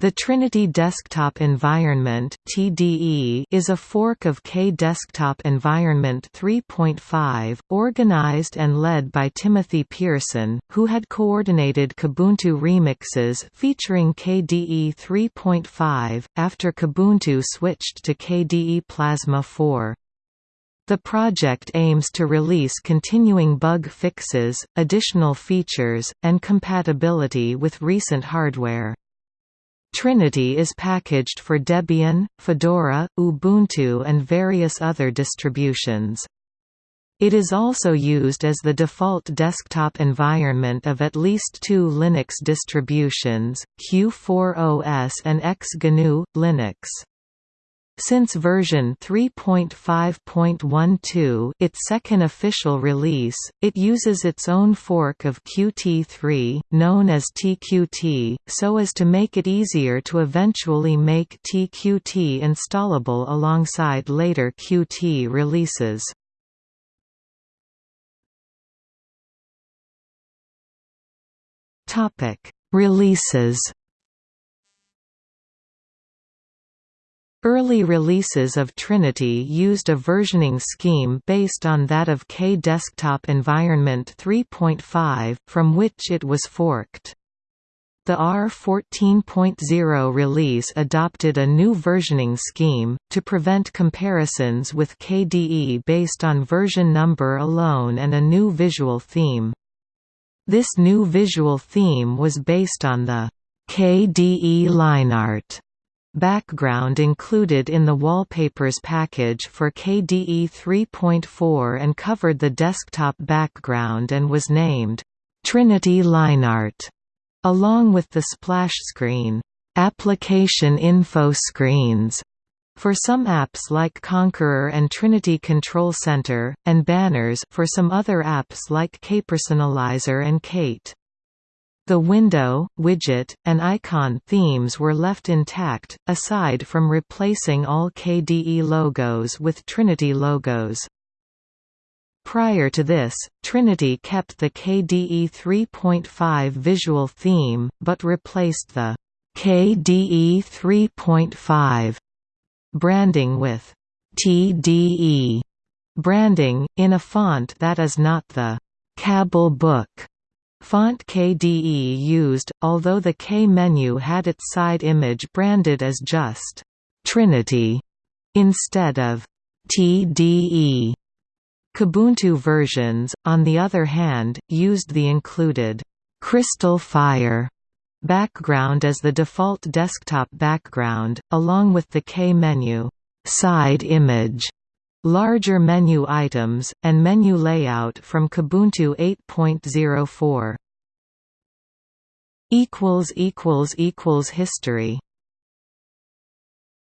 The Trinity Desktop Environment (TDE) is a fork of K Desktop Environment 3.5, organized and led by Timothy Pearson, who had coordinated Kubuntu remixes featuring KDE 3.5 after Kubuntu switched to KDE Plasma 4. The project aims to release continuing bug fixes, additional features, and compatibility with recent hardware. Trinity is packaged for Debian, Fedora, Ubuntu and various other distributions. It is also used as the default desktop environment of at least two Linux distributions, Q4OS and XGNU, Linux. Since version 3.5.12 its second official release, it uses its own fork of Qt3, known as TQT, so as to make it easier to eventually make TQT installable alongside later Qt releases. Releases Early releases of Trinity used a versioning scheme based on that of K Desktop Environment 3.5, from which it was forked. The R14.0 release adopted a new versioning scheme, to prevent comparisons with KDE based on version number alone and a new visual theme. This new visual theme was based on the KDE lineart background included in the wallpapers package for KDE 3.4 and covered the desktop background and was named Trinity Lineart, along with the splash screen, application info screens, for some apps like Konqueror and Trinity Control Center, and banners for some other apps like KPersonalizer and Kate. The window, widget, and icon themes were left intact, aside from replacing all KDE logos with Trinity logos. Prior to this, Trinity kept the KDE 3.5 visual theme, but replaced the KDE 3.5 branding with TDE branding, in a font that is not the Kabel Book Font KDE used, although the K menu had its side image branded as just Trinity instead of TDE. Kubuntu versions, on the other hand, used the included Crystal Fire background as the default desktop background, along with the K menu side image larger menu items, and menu layout from Kubuntu 8.04. History